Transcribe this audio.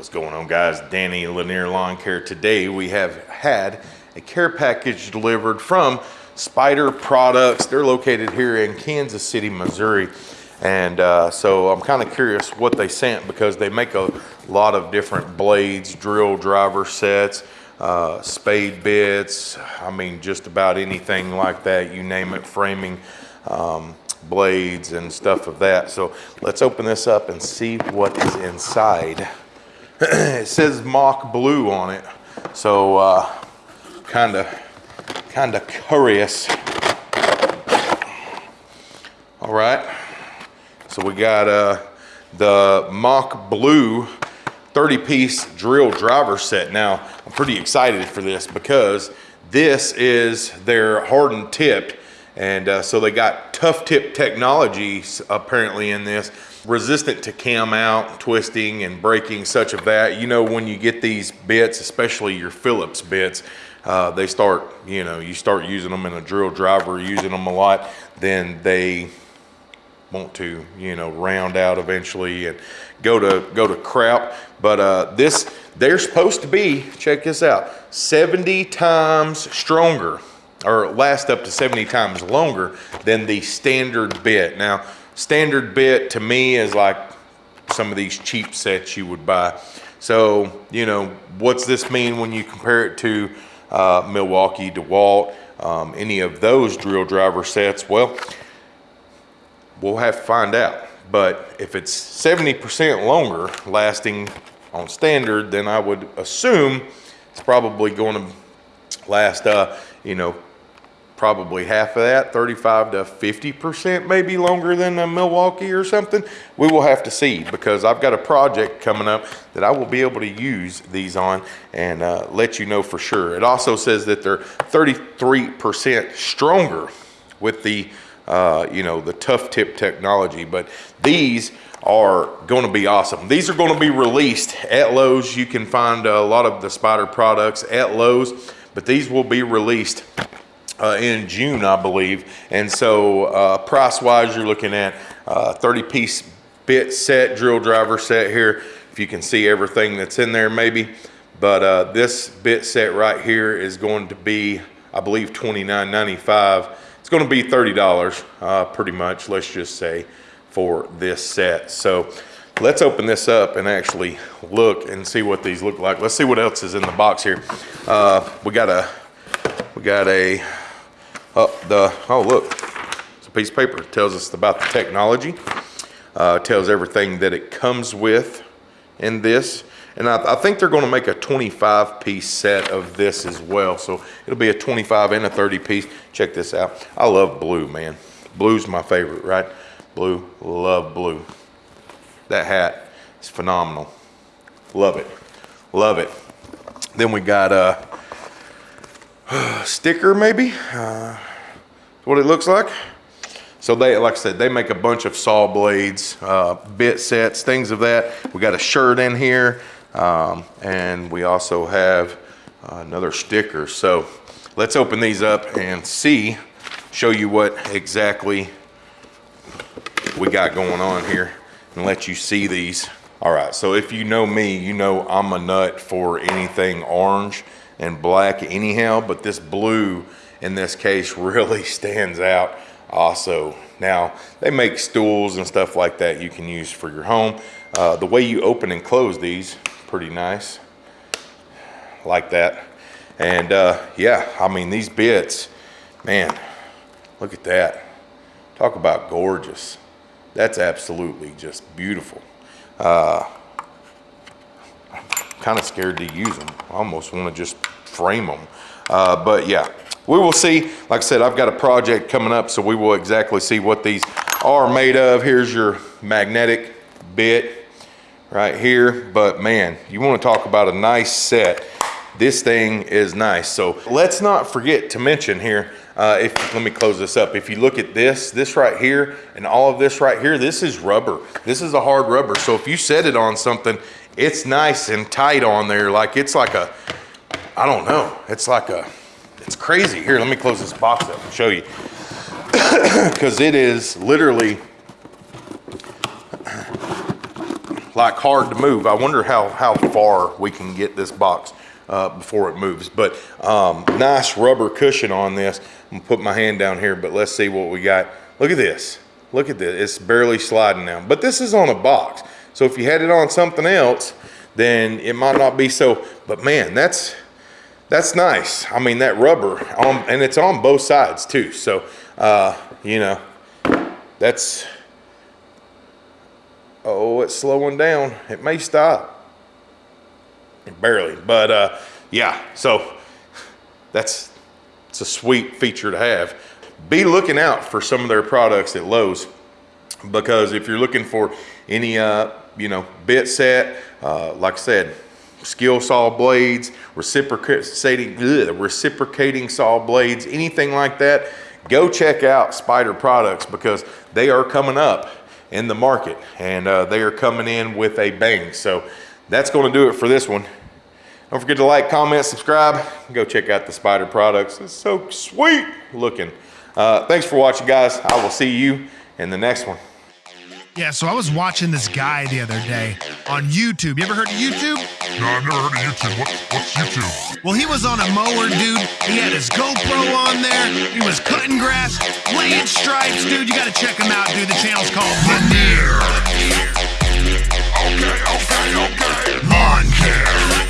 What's going on guys? Danny Lanier Lawn Care. Today we have had a care package delivered from Spyder Products. They're located here in Kansas City, Missouri. And uh, so I'm kind of curious what they sent because they make a lot of different blades, drill driver sets, uh, spade bits. I mean, just about anything like that, you name it, framing. Um, blades and stuff of that. So let's open this up and see what is inside. it says Mach Blue on it. So uh, kind of kind of curious. All right. So we got uh, the Mach Blue 30 piece drill driver set. Now I'm pretty excited for this because this is their hardened tipped and uh, so they got tough tip technology apparently in this resistant to cam out, twisting and breaking such of that. You know, when you get these bits, especially your Phillips bits, uh, they start, you know, you start using them in a drill driver, using them a lot, then they want to, you know, round out eventually and go to go to crap. But uh, this, they're supposed to be, check this out, 70 times stronger or last up to 70 times longer than the standard bit. Now, Standard bit to me is like some of these cheap sets you would buy. So, you know, what's this mean when you compare it to uh, Milwaukee, DeWalt, um, any of those drill driver sets? Well, we'll have to find out. But if it's 70% longer lasting on standard, then I would assume it's probably going to last, uh, you know, probably half of that, 35 to 50% maybe longer than a Milwaukee or something. We will have to see because I've got a project coming up that I will be able to use these on and uh, let you know for sure. It also says that they're 33% stronger with the, uh, you know, the tough tip technology, but these are going to be awesome. These are going to be released at Lowe's. You can find a lot of the Spyder products at Lowe's, but these will be released uh, in June, I believe. And so uh, price-wise, you're looking at 30-piece uh, bit set, drill driver set here. If you can see everything that's in there maybe. But uh, this bit set right here is going to be, I believe, $29.95. It's going to be $30 uh, pretty much, let's just say, for this set. So let's open this up and actually look and see what these look like. Let's see what else is in the box here. We got a we got a uh, the, oh look, it's a piece of paper. It tells us about the technology. Uh, tells everything that it comes with in this. And I, I think they're gonna make a 25 piece set of this as well. So it'll be a 25 and a 30 piece. Check this out. I love blue, man. Blue's my favorite, right? Blue, love blue. That hat is phenomenal. Love it, love it. Then we got uh, sticker maybe, uh, what it looks like. So they, like I said, they make a bunch of saw blades, uh, bit sets, things of that. We got a shirt in here, um, and we also have uh, another sticker. So let's open these up and see, show you what exactly we got going on here and let you see these. All right, so if you know me, you know I'm a nut for anything orange and black anyhow, but this blue in this case really stands out also. Now, they make stools and stuff like that you can use for your home. Uh, the way you open and close these, pretty nice, like that. And uh, yeah, I mean, these bits, man, look at that. Talk about gorgeous. That's absolutely just beautiful. Uh, kind of scared to use them. I almost want to just frame them. Uh, but yeah, we will see. Like I said, I've got a project coming up, so we will exactly see what these are made of. Here's your magnetic bit right here. But man, you want to talk about a nice set. This thing is nice. So let's not forget to mention here, uh, if let me close this up. If you look at this, this right here, and all of this right here, this is rubber. This is a hard rubber. So if you set it on something, it's nice and tight on there. Like it's like a, I don't know. It's like a, it's crazy. Here, let me close this box up and show you. Because it is literally, like hard to move. I wonder how, how far we can get this box uh, before it moves. But um, nice rubber cushion on this. I'm gonna put my hand down here, but let's see what we got. Look at this. Look at this. It's barely sliding now. But this is on a box. So if you had it on something else, then it might not be so. But man, that's that's nice. I mean, that rubber, on, and it's on both sides too. So, uh, you know, that's, oh, it's slowing down. It may stop. Barely, but uh, yeah, so that's, it's a sweet feature to have. Be looking out for some of their products at Lowe's because if you're looking for any, uh, you know, bit set, uh, like I said, skill saw blades, reciprocating, ugh, reciprocating saw blades, anything like that, go check out Spyder Products because they are coming up in the market and uh, they are coming in with a bang. So that's going to do it for this one. Don't forget to like, comment, subscribe. Go check out the Spyder Products. It's so sweet looking. Uh, thanks for watching, guys. I will see you in the next one. Yeah, so I was watching this guy the other day on YouTube. You ever heard of YouTube? No, I've never heard of YouTube. What, what's YouTube? Well, he was on a mower, dude. He had his GoPro on there. He was cutting grass, laying stripes, dude. You gotta check him out, dude. The channel's called Lanier. Okay, okay, okay. Lawn care.